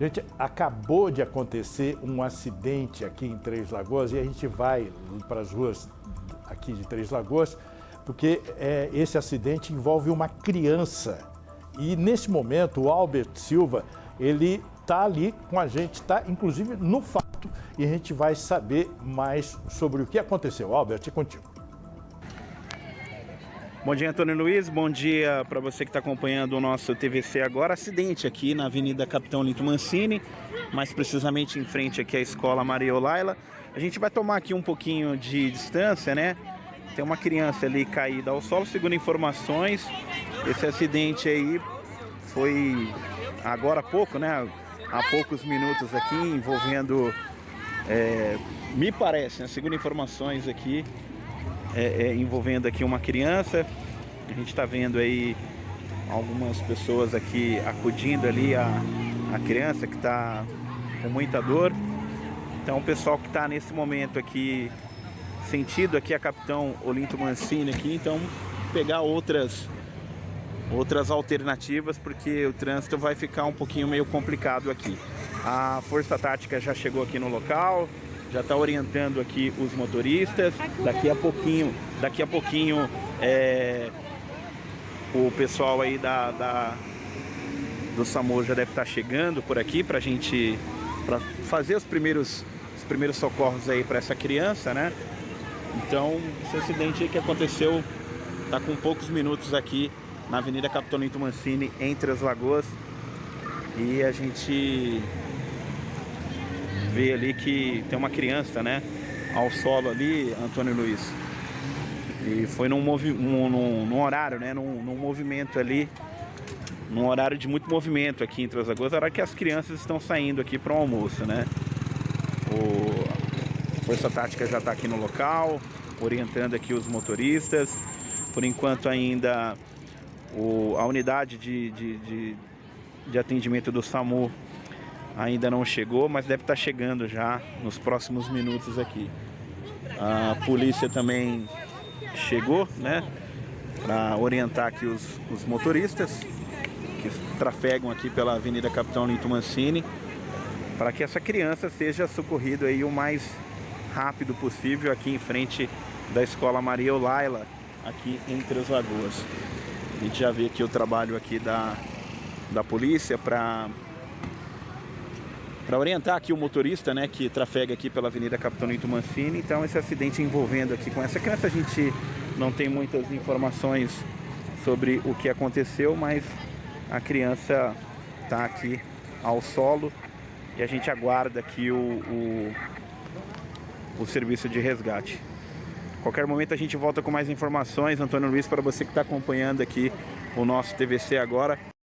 Gente, acabou de acontecer um acidente aqui em Três Lagoas e a gente vai para as ruas aqui de Três Lagoas porque é, esse acidente envolve uma criança. E nesse momento o Albert Silva, ele está ali com a gente, está inclusive no fato e a gente vai saber mais sobre o que aconteceu. Albert, é contigo. Bom dia, Antônio Luiz. Bom dia para você que está acompanhando o nosso TVC agora. Acidente aqui na Avenida Capitão Linto Mancini, mais precisamente em frente aqui à Escola Maria Olaila. A gente vai tomar aqui um pouquinho de distância, né? Tem uma criança ali caída ao solo, segundo informações. Esse acidente aí foi agora há pouco, né? Há poucos minutos aqui, envolvendo, é, me parece, né? segundo informações aqui, é, é, envolvendo aqui uma criança. A gente está vendo aí algumas pessoas aqui acudindo ali a, a criança que está com muita dor. Então o pessoal que está nesse momento aqui, sentido aqui a Capitão Olinto Mancini aqui, então pegar outras outras alternativas porque o trânsito vai ficar um pouquinho meio complicado aqui. A Força Tática já chegou aqui no local, já está orientando aqui os motoristas. Daqui a pouquinho, daqui a pouquinho é, o pessoal aí da, da do SAMU já deve estar tá chegando por aqui para a gente para fazer os primeiros os primeiros socorros aí para essa criança, né? Então, esse acidente que aconteceu está com poucos minutos aqui na Avenida Capitolino Mancini, entre as lagoas. E a gente vê ali que tem uma criança, né? Ao solo ali, Antônio Luiz. E foi num, movi num, num, num horário, né? Num, num, movimento ali, num horário de muito movimento aqui entre as lagoas, hora que as crianças estão saindo aqui para o almoço, né? O Força Tática já está aqui no local, orientando aqui os motoristas. Por enquanto ainda o, a unidade de, de, de, de atendimento do SAMU ainda não chegou, mas deve estar chegando já nos próximos minutos aqui. A polícia também chegou, né, para orientar aqui os, os, motoristas que trafegam aqui pela Avenida Capitão Linto Mancini, para que essa criança seja socorrida aí o mais rápido possível aqui em frente da Escola Maria Olaila, aqui entre as Lagoas. A gente já vê aqui o trabalho aqui da, da polícia para para orientar aqui o motorista, né, que trafega aqui pela Avenida Capitão Mancini. Então esse acidente envolvendo aqui com essa criança, a gente não tem muitas informações sobre o que aconteceu, mas a criança está aqui ao solo e a gente aguarda aqui o, o, o serviço de resgate. Qualquer momento a gente volta com mais informações, Antônio Luiz, para você que está acompanhando aqui o nosso TVC agora.